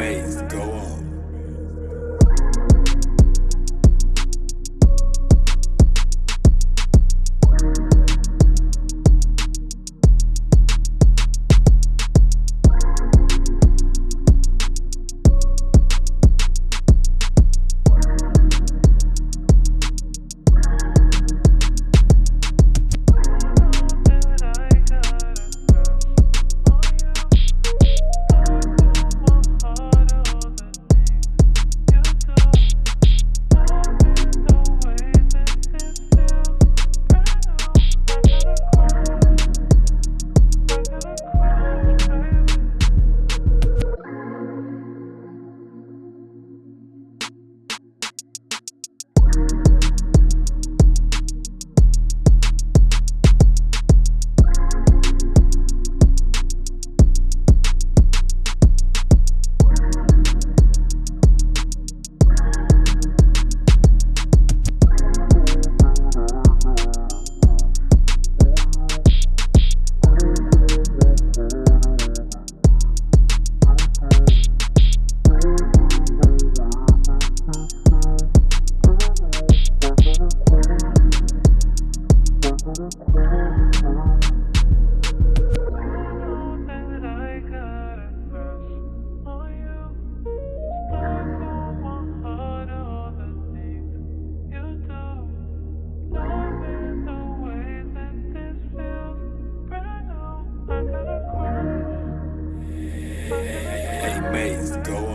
bass go maze go